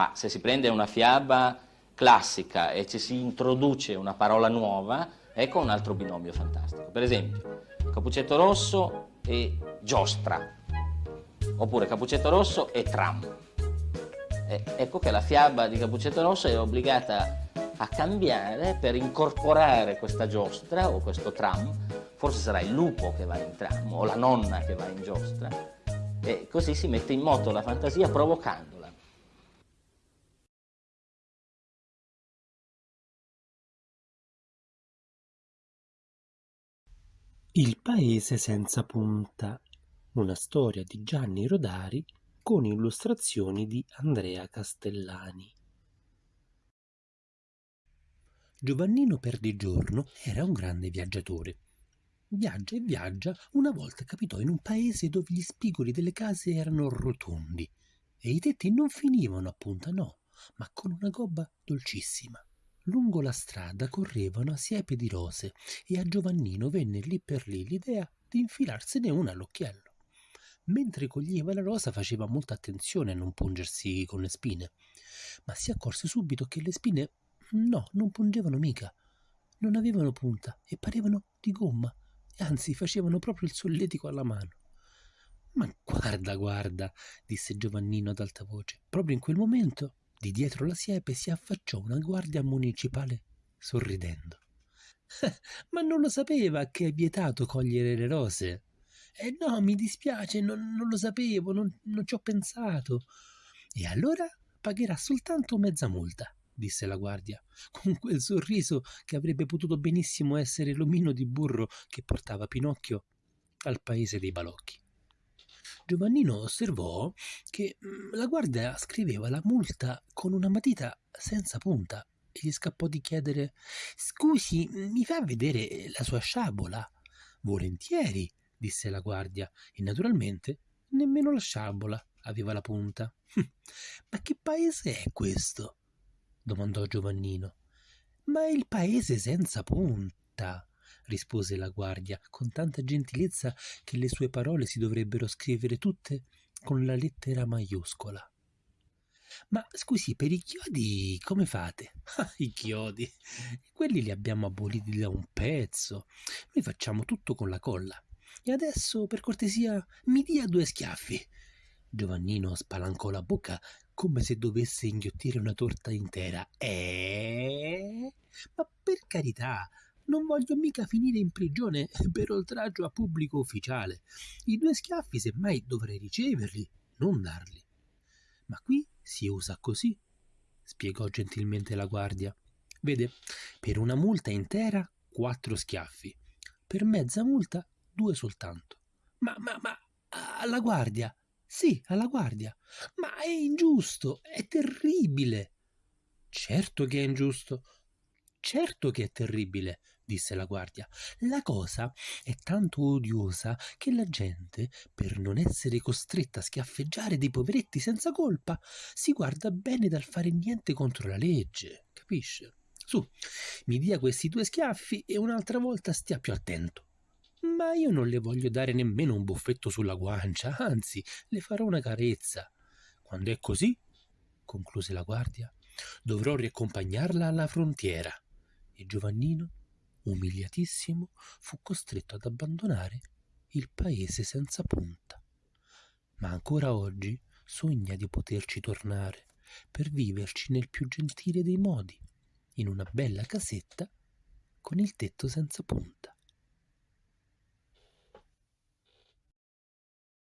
ma se si prende una fiaba classica e ci si introduce una parola nuova, ecco un altro binomio fantastico. Per esempio, Capuccetto Rosso e Giostra, oppure Capuccetto Rosso e Tram. E ecco che la fiaba di Capuccetto Rosso è obbligata a cambiare per incorporare questa giostra o questo tram, forse sarà il lupo che va in tram o la nonna che va in giostra, e così si mette in moto la fantasia provocandola. Il paese senza punta, una storia di Gianni Rodari con illustrazioni di Andrea Castellani. Giovannino Perdigiorno era un grande viaggiatore. Viaggia e viaggia, una volta capitò in un paese dove gli spigoli delle case erano rotondi e i tetti non finivano a punta no, ma con una gobba dolcissima. Lungo la strada correvano a siepe di rose e a Giovannino venne lì per lì l'idea di infilarsene una all'occhiello. Mentre coglieva la rosa faceva molta attenzione a non pungersi con le spine, ma si accorse subito che le spine No, non pungevano mica. Non avevano punta e parevano di gomma, e anzi facevano proprio il solletico alla mano. Ma guarda, guarda, disse Giovannino ad alta voce. Proprio in quel momento, di dietro la siepe si affacciò una guardia municipale sorridendo. Ma non lo sapeva che è vietato cogliere le rose. Eh no, mi dispiace, non, non lo sapevo, non, non ci ho pensato. E allora pagherà soltanto mezza multa disse la guardia, con quel sorriso che avrebbe potuto benissimo essere l'omino di burro che portava Pinocchio al paese dei balocchi. Giovannino osservò che mm, la guardia scriveva la multa con una matita senza punta e gli scappò di chiedere Scusi, mi fa vedere la sua sciabola? Volentieri, disse la guardia, e naturalmente nemmeno la sciabola aveva la punta. Ma che paese è questo? domandò Giovannino. Ma è il paese senza punta, rispose la guardia con tanta gentilezza che le sue parole si dovrebbero scrivere tutte con la lettera maiuscola. Ma scusi, per i chiodi come fate? I chiodi, quelli li abbiamo aboliti da un pezzo. Noi facciamo tutto con la colla. E adesso, per cortesia, mi dia due schiaffi. Giovannino spalancò la bocca come se dovesse inghiottire una torta intera. Eh? Ma per carità, non voglio mica finire in prigione per oltraggio a pubblico ufficiale. I due schiaffi semmai dovrei riceverli, non darli. Ma qui si usa così, spiegò gentilmente la guardia. Vede, per una multa intera quattro schiaffi, per mezza multa due soltanto. Ma, ma, ma, alla guardia, sì, alla guardia. Ma è ingiusto, è terribile. Certo che è ingiusto. Certo che è terribile, disse la guardia. La cosa è tanto odiosa che la gente, per non essere costretta a schiaffeggiare dei poveretti senza colpa, si guarda bene dal fare niente contro la legge, capisce? Su, mi dia questi due schiaffi e un'altra volta stia più attento. Ma io non le voglio dare nemmeno un buffetto sulla guancia, anzi, le farò una carezza. Quando è così, concluse la guardia, dovrò riaccompagnarla alla frontiera. E Giovannino, umiliatissimo, fu costretto ad abbandonare il paese senza punta. Ma ancora oggi sogna di poterci tornare per viverci nel più gentile dei modi, in una bella casetta con il tetto senza punta.